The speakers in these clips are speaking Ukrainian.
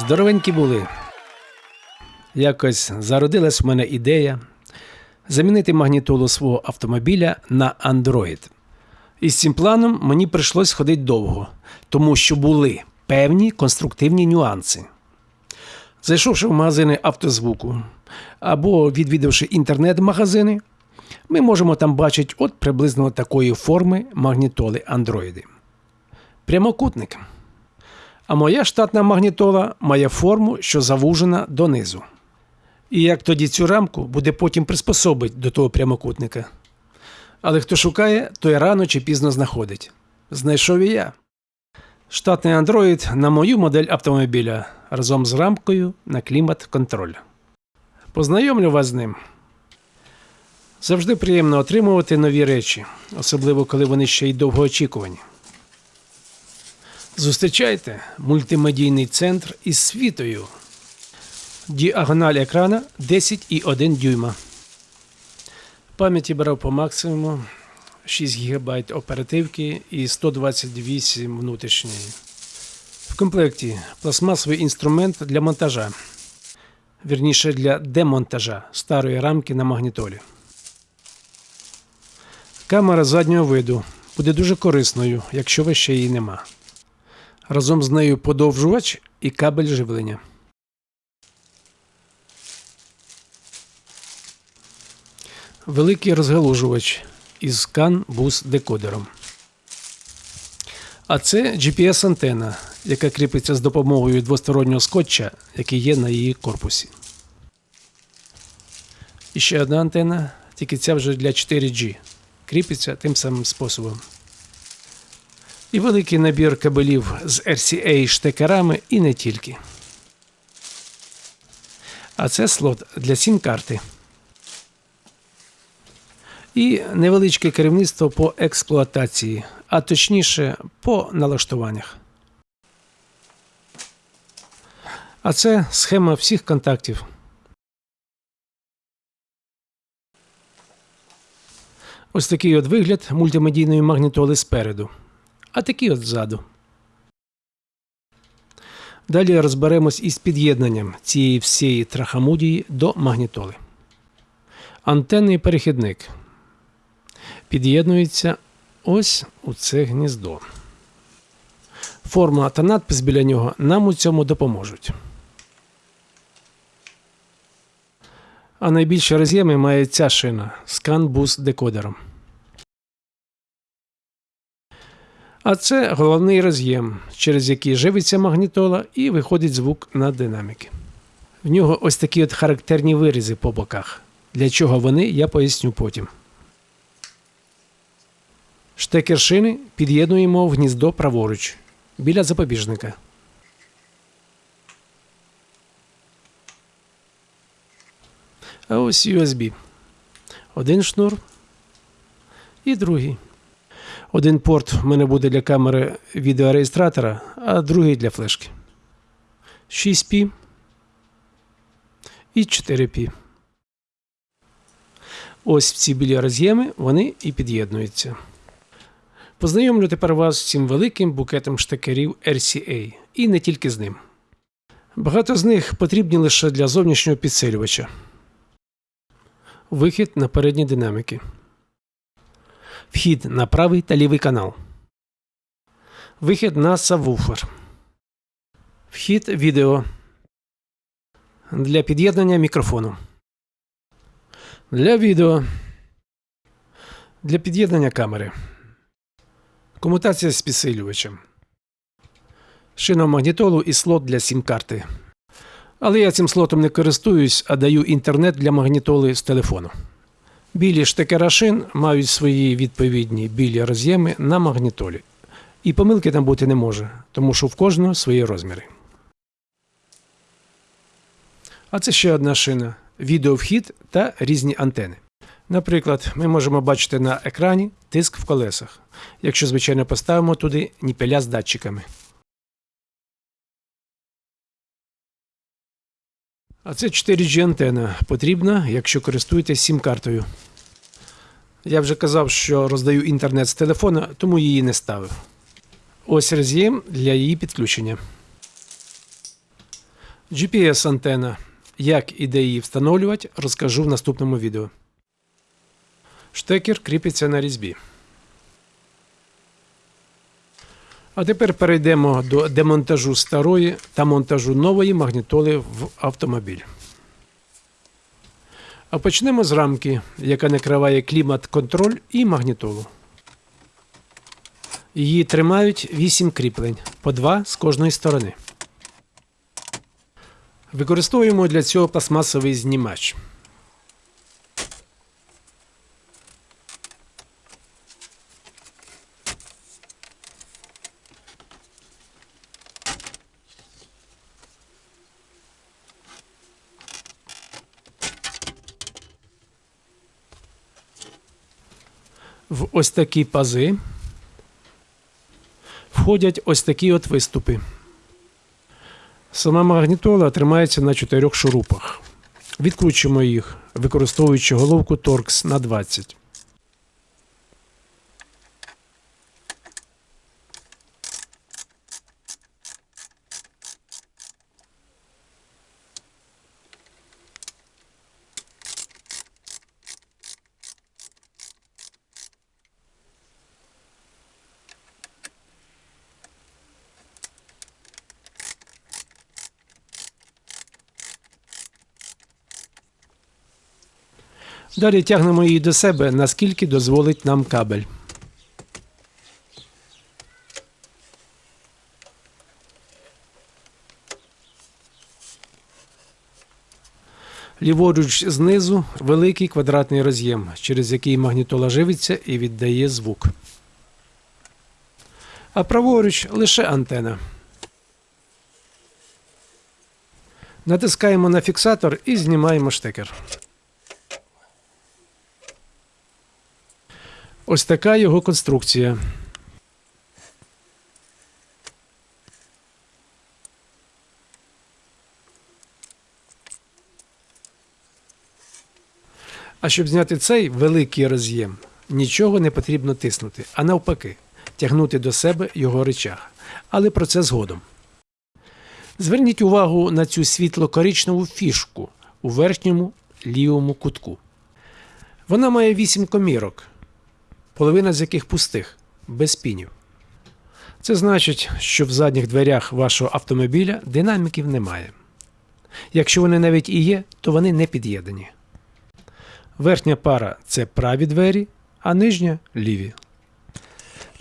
Здоровенькі були. Якось зародилась в мене ідея замінити магнітолу свого автомобіля на Android. І з цим планом мені прийшлось ходити довго, тому що були певні конструктивні нюанси. Зайшовши в магазини автозвуку або відвідавши інтернет-магазини, ми можемо там бачити от приблизно такої форми магнітоли Android. Прямокутник. А моя штатна магнітола має форму, що завужена донизу. І як тоді цю рамку буде потім приспособить до того прямокутника. Але хто шукає, той рано чи пізно знаходить. Знайшов і я. Штатний Android на мою модель автомобіля разом з рамкою на клімат-контроль. Познайомлю вас з ним. Завжди приємно отримувати нові речі, особливо коли вони ще й довгоочікувані. Зустрічайте мультимедійний центр із світою. Діагональ екрана 10,1 дюйма. Пам'яті брав по максимуму 6 ГБ оперативки і 128 внутрішньої. В комплекті пластмасовий інструмент для монтажа, вірніше для демонтажа старої рамки на магнітолі. Камера заднього виду буде дуже корисною, якщо ви ще її нема. Разом з нею подовжувач і кабель живлення. Великий розгалужувач із CAN бус декодером. А це GPS-антена, яка кріпиться з допомогою двостороннього скотча, який є на її корпусі. І ще одна антена, тільки ця вже для 4G. Кріпиться тим самим способом. І великий набір кабелів з RCA штекерами і не тільки. А це слот для сім-карти. І невеличке керівництво по експлуатації, а точніше по налаштуваннях. А це схема всіх контактів. Ось такий от вигляд мультимедійної магнітоли спереду, а такий от ззаду. Далі розберемось із під'єднанням цієї всієї трахамудії до магнітоли. Антенний перехідник під'єднується ось у це гніздо. Форма та надпис біля нього нам у цьому допоможуть. А найбільші роз'єми має ця шина з CAN-бус декодером. А це головний роз'єм, через який живиться магнітола і виходить звук на динаміки. В нього ось такі от характерні вирізи по боках. Для чого вони, я поясню потім. Штекер шини під'єднуємо в гніздо праворуч біля запобіжника. А ось USB. Один шнур і другий. Один порт в мене буде для камери відеореєстратора, а другий для флешки. 6P і 4P. Ось ці білі роз'єми вони і під'єднуються. Познайомлю тепер вас з цим великим букетом штекерів RCA і не тільки з ним. Багато з них потрібні лише для зовнішнього підсилювача. Вихід на передні динаміки. Вхід на правий та лівий канал. Вихід на сабвуфер. Вхід відео. Для під'єднання мікрофону. Для відео. Для під'єднання камери. Комутація з підсилювачем. Шина магнітолу і слот для сім-карти. Але я цим слотом не користуюсь, а даю інтернет для магнітоли з телефону. Білі штекера шин мають свої відповідні білі роз'єми на магнітолі. І помилки там бути не може, тому що в кожного свої розміри. А це ще одна шина відеовхід та різні антени. Наприклад, ми можемо бачити на екрані тиск в колесах, якщо, звичайно, поставимо туди ніпеля з датчиками. А це 4G антена потрібна, якщо користуєтесь сім-картою. Я вже казав, що роздаю інтернет з телефона, тому її не ставив. Ось роз'єм для її підключення. GPS-антена. Як і де її встановлювати, розкажу в наступному відео. Штекер кріпиться на різьбі. А тепер перейдемо до демонтажу старої та монтажу нової магнітоли в автомобіль. А почнемо з рамки, яка накриває клімат-контроль і магнітолу. Її тримають 8 кріплень, по 2 з кожної сторони. Використовуємо для цього пластмасовий знімач. В ось такі пази входять ось такі от виступи. Сама магнітола тримається на чотирьох шурупах. Відкручуємо їх, використовуючи головку Torx на 20. Далі тягнемо її до себе, наскільки дозволить нам кабель. Ліворуч знизу великий квадратний роз'єм, через який магнітола живиться і віддає звук. А праворуч лише антена. Натискаємо на фіксатор і знімаємо штекер. Ось така його конструкція. А щоб зняти цей великий роз'єм, нічого не потрібно тиснути, а навпаки, тягнути до себе його речах. Але про це згодом. Зверніть увагу на цю світло-коричневу фішку у верхньому лівому кутку. Вона має 8 комірок, половина з яких пустих, без пінів. Це значить, що в задніх дверях вашого автомобіля динаміків немає. Якщо вони навіть і є, то вони не під'єднані. Верхня пара це праві двері, а нижня ліві.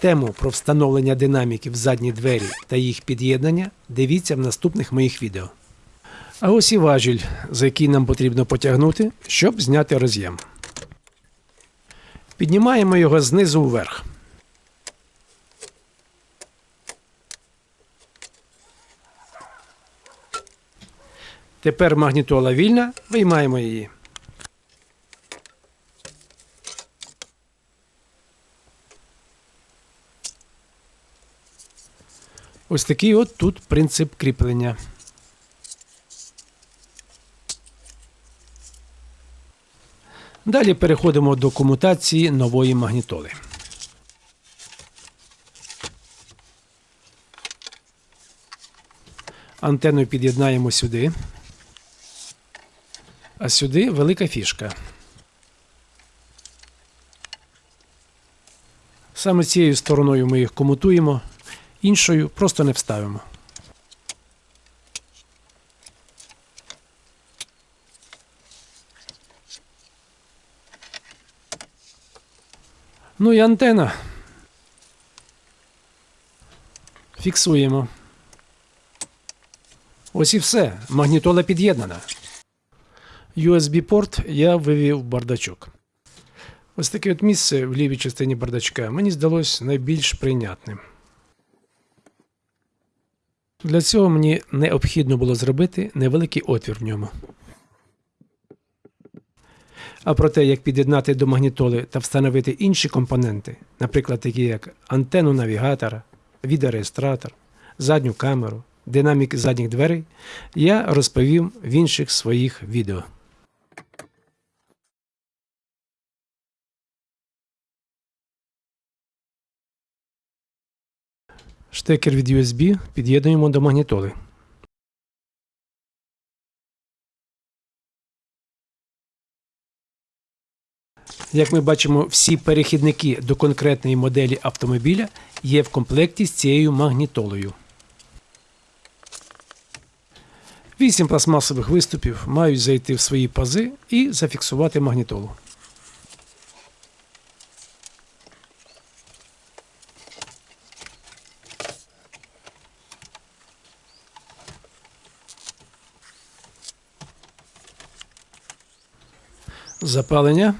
Тему про встановлення динаміків в задні двері та їх під'єднання дивіться в наступних моїх відео. А ось і важіль, за який нам потрібно потягнути, щоб зняти роз'єм. Піднімаємо його знизу вверх. Тепер магнітола вільна, виймаємо її. Ось такий от тут принцип кріплення. Далі переходимо до комутації нової магнітоли. Антенну під'єднаємо сюди. А сюди велика фішка. Саме цією стороною ми їх комутуємо, іншою просто не вставимо. Ну і антена. Фіксуємо. Ось і все. Магнітола під'єднана. USB-порт я вивів бардачок. Ось таке от місце в лівій частині бардачка мені здалось найбільш прийнятним. Для цього мені необхідно було зробити невеликий отвір в ньому. А про те, як під'єднати до магнітоли та встановити інші компоненти, наприклад, такі як антенну навігатора, відеореєстратор, задню камеру, динамік задніх дверей, я розповім в інших своїх відео. Штекер від USB під'єднуємо до магнітоли. Як ми бачимо, всі перехідники до конкретної моделі автомобіля є в комплекті з цією магнітолою. Вісім пластмасових виступів мають зайти в свої пази і зафіксувати магнітолу. Запалення.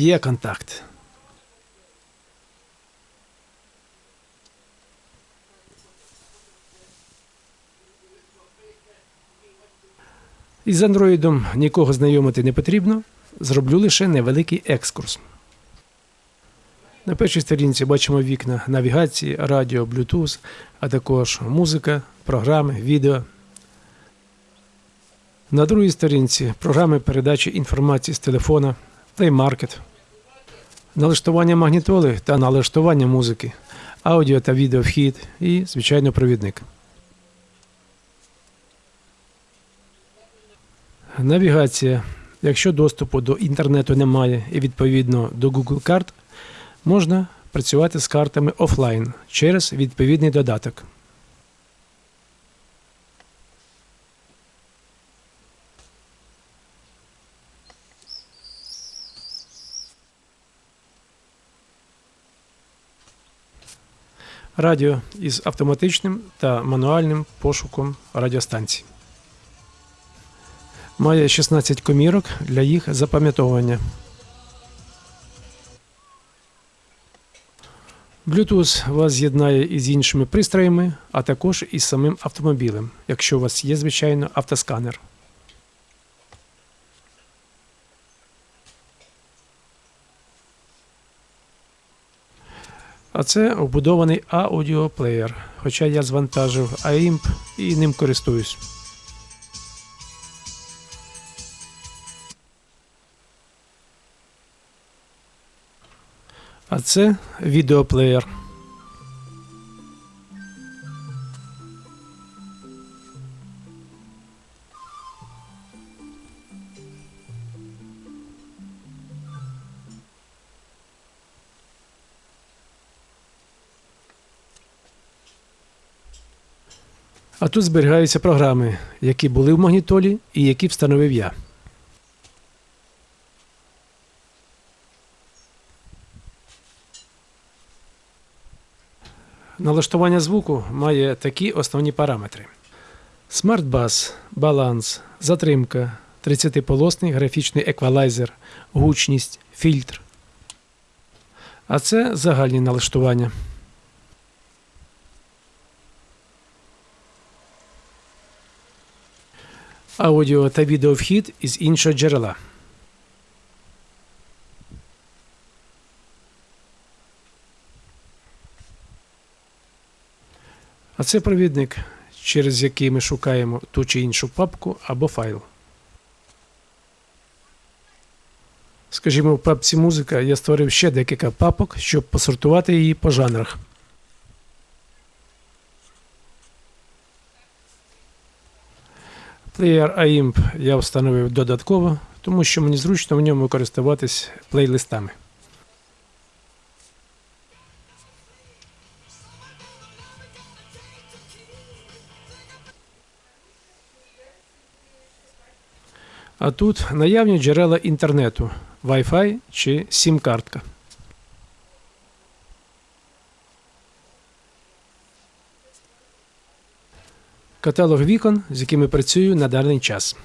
Є контакт. Із андроїдом нікого знайомити не потрібно. Зроблю лише невеликий екскурс. На першій сторінці бачимо вікна навігації, радіо, Bluetooth, а також музика, програми, відео. На другій сторінці програми передачі інформації з телефона, Play Market, налаштування магнітоли та налаштування музики, аудіо та відео вхід і, звичайно, провідник. Навігація. Якщо доступу до інтернету немає і відповідно до Google карт, можна працювати з картами офлайн через відповідний додаток. Радіо із автоматичним та мануальним пошуком радіостанцій. Має 16 комірок для їх запам'ятовування. Bluetooth вас з'єднає із іншими пристроями, а також із самим автомобілем, якщо у вас є, звичайно, автосканер. А це вбудований аудіоплеєр, хоча я звантажив AIMP і ним користуюсь. А це відеоплеєр. А тут зберігаються програми, які були в магнітолі і які встановив я. Налаштування звуку має такі основні параметри: смарт-бас, баланс, затримка, 30-полосний графічний еквалайзер, гучність, фільтр. А це загальні налаштування. Аудіо та відеовхід із іншого джерела. А це провідник, через який ми шукаємо ту чи іншу папку або файл. Скажімо, в папці музика я створив ще декілька папок, щоб посортувати її по жанрах. Player AIMP я встановив додатково, тому що мені зручно в ньому користуватись плейлистами. А тут наявні джерела інтернету, Wi-Fi чи сім-картка. Каталог вікон, з якими працюю на даний час.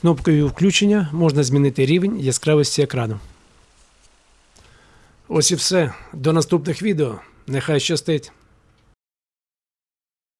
Кнопкою включення можна змінити рівень яскравості екрану. Ось і все. До наступних відео. Нехай щастить!